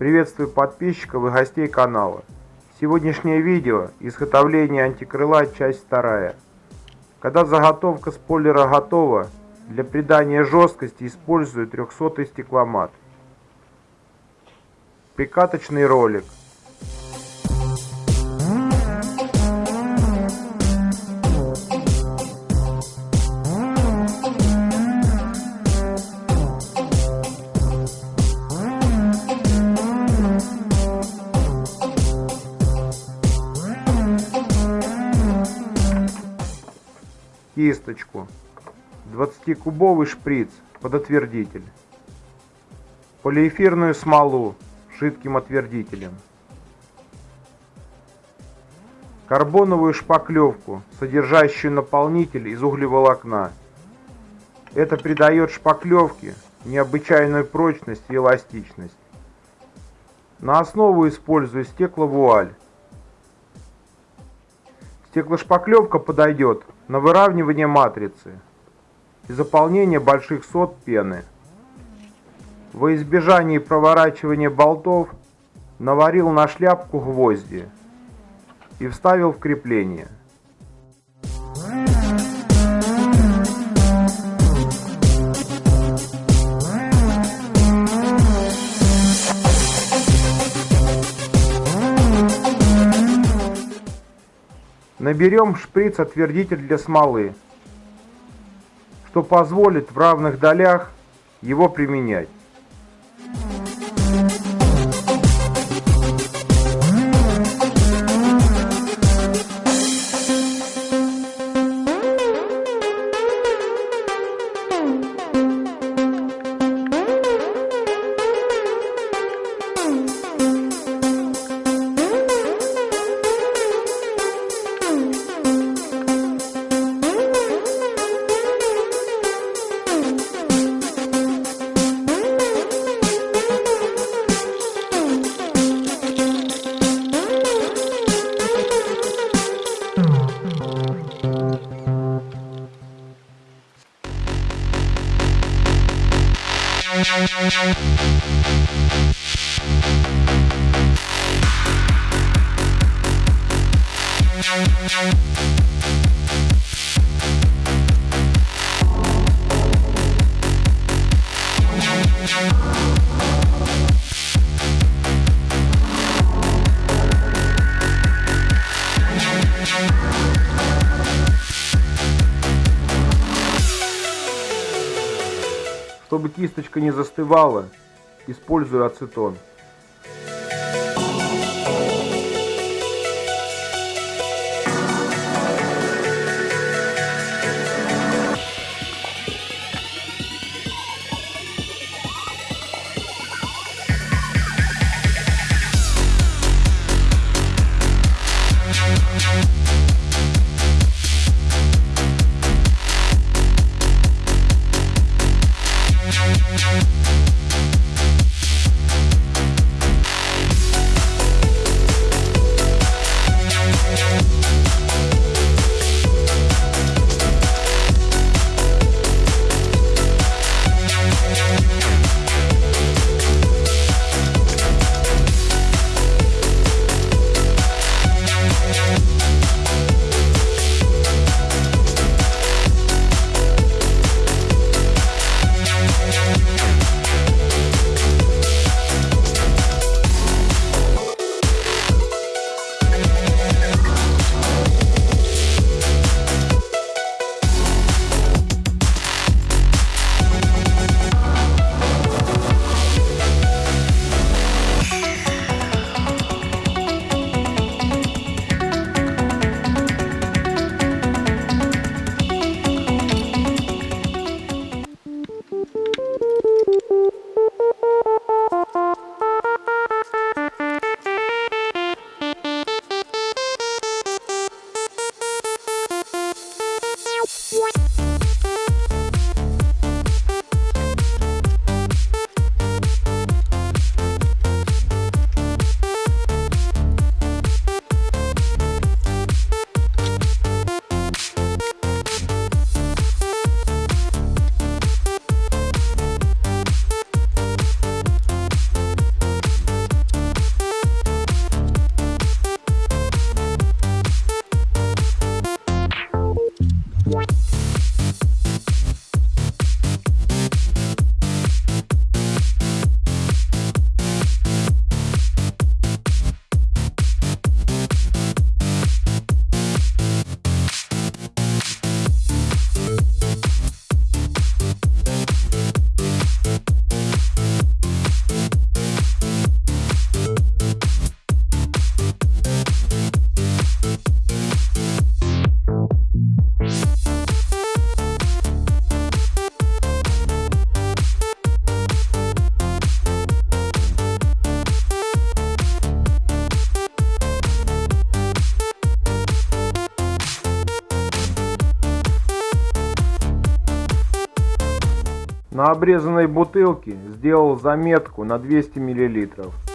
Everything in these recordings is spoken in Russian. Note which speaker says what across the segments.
Speaker 1: Приветствую подписчиков и гостей канала. Сегодняшнее видео – изготовление антикрыла, часть вторая. Когда заготовка спойлера готова, для придания жесткости использую 300 стекломат. Прикаточный ролик – кисточку, 20-кубовый шприц под отвердитель, полиэфирную смолу жидким отвердителем, карбоновую шпаклевку, содержащую наполнитель из углеволокна. Это придает шпаклевке необычайную прочность и эластичность. На основу использую стекловуаль. Стеклошпаклевка подойдет на выравнивание матрицы и заполнение больших сот пены. Во избежание проворачивания болтов наварил на шляпку гвозди и вставил в крепление. Наберем шприц-отвердитель для смолы, что позволит в равных долях его применять. Чтобы кисточка не застывала, использую ацетон. Обрезанной бутылке сделал заметку на 200 миллилитров.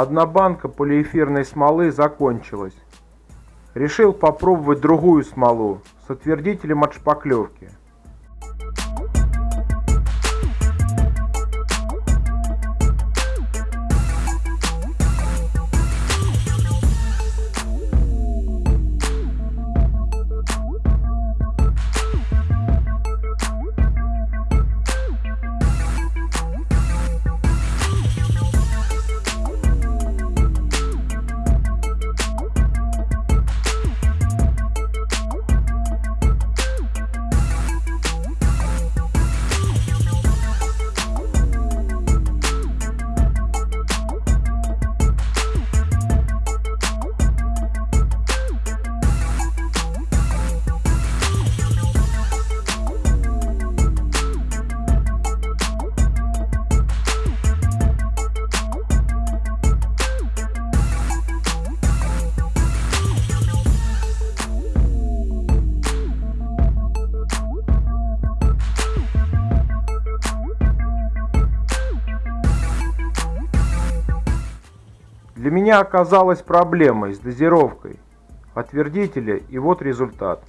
Speaker 1: Одна банка полиэфирной смолы закончилась. Решил попробовать другую смолу с отвердителем от шпаклевки. Для меня оказалась проблемой с дозировкой отвердителя и вот результат.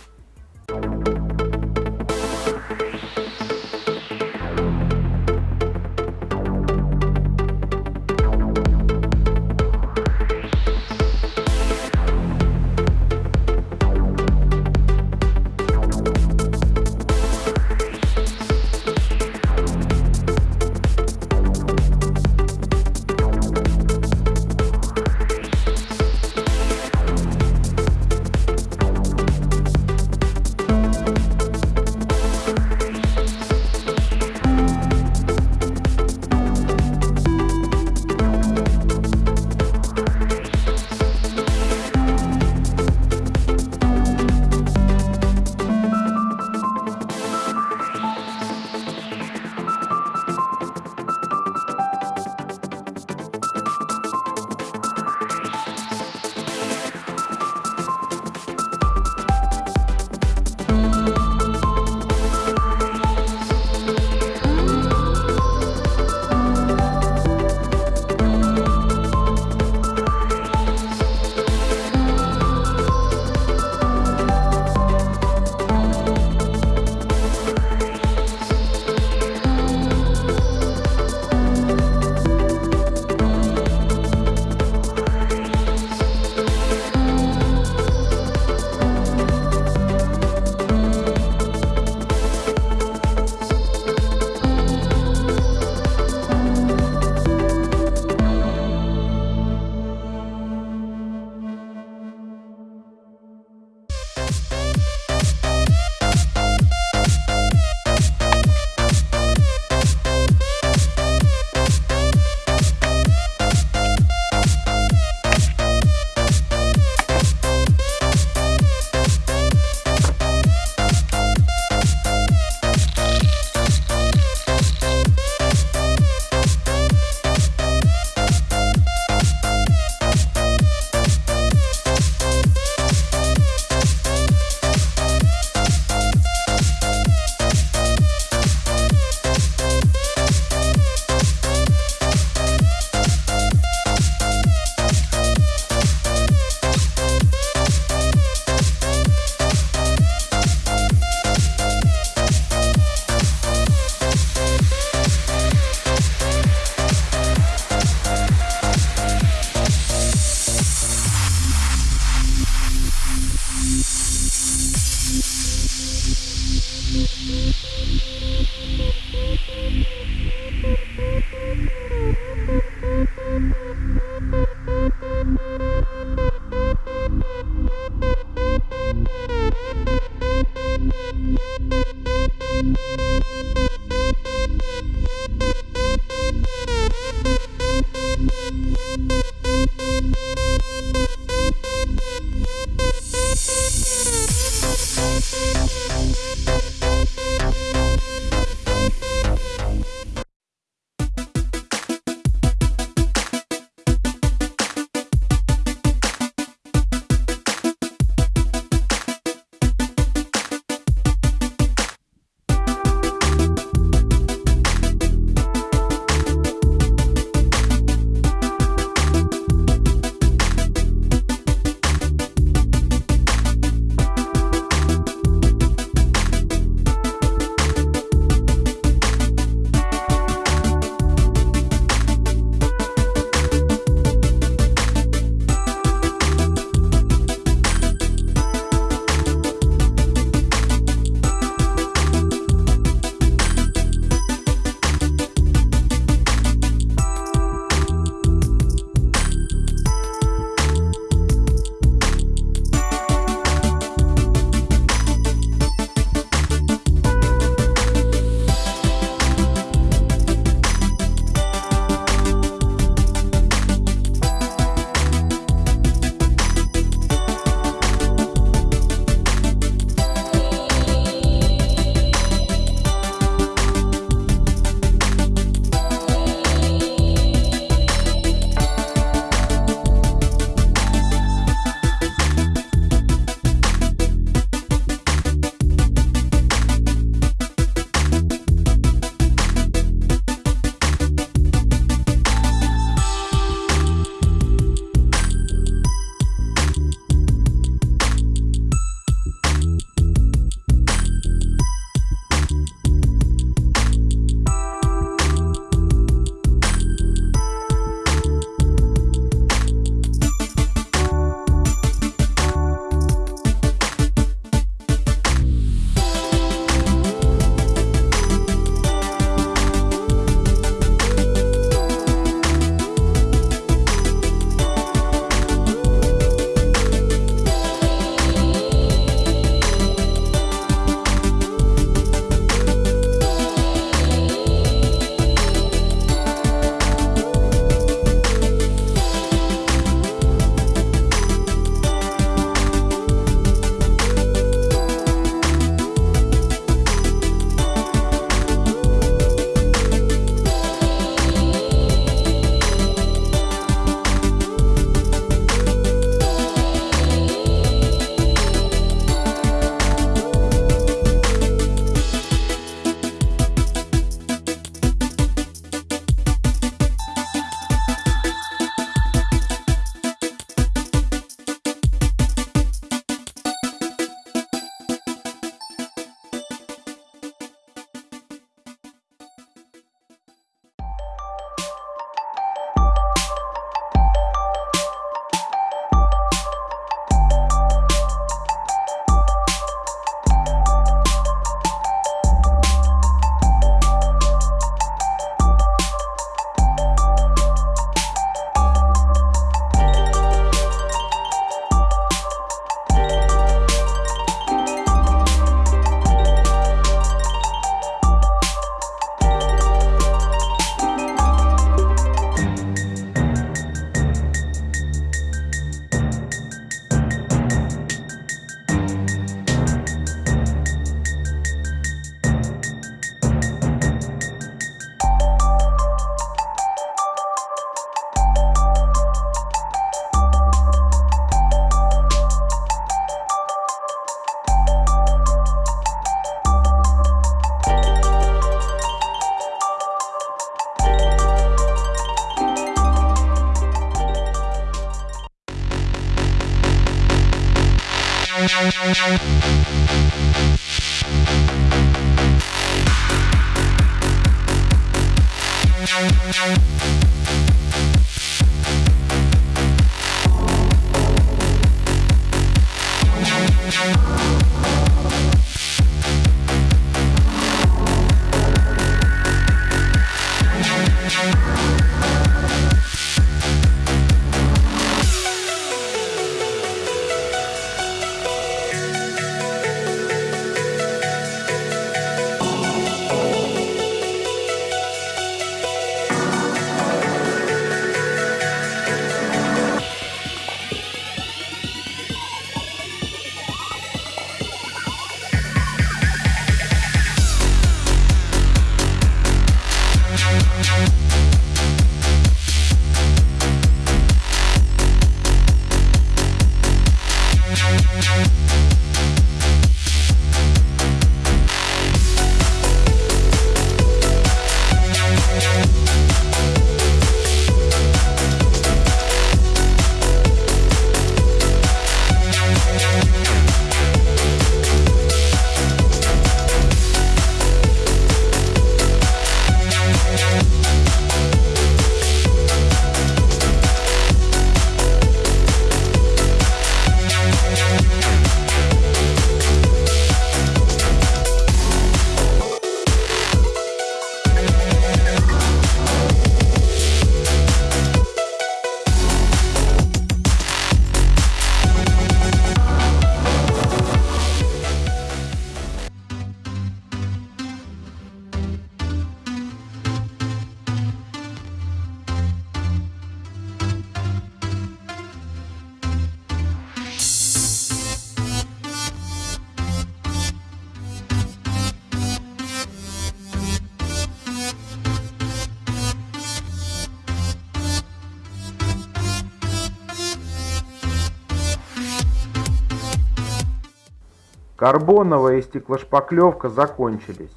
Speaker 1: Карбоновая и стеклошпаклевка закончились.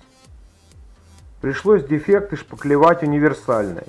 Speaker 1: Пришлось дефекты шпаклевать универсальной.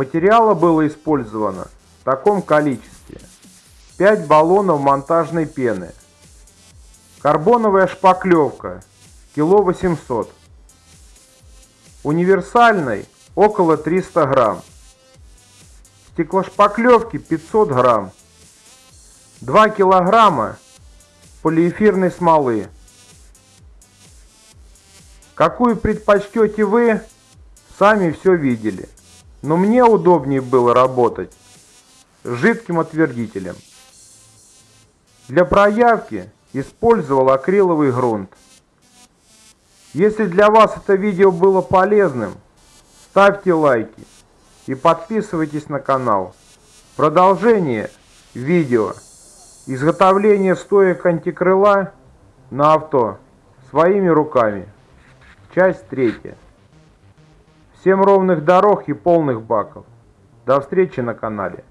Speaker 1: Материала было использовано в таком количестве. 5 баллонов монтажной пены. Карбоновая шпаклевка кило 800. Универсальной около 300 грамм. Стеклошпаклевки 500 грамм. 2 килограмма полиэфирной смолы. Какую предпочтете вы, сами все видели. Но мне удобнее было работать жидким отвердителем. Для проявки использовал акриловый грунт. Если для вас это видео было полезным, ставьте лайки и подписывайтесь на канал. Продолжение видео изготовление стоек антикрыла на авто своими руками. Часть третья. Всем ровных дорог и полных баков. До встречи на канале.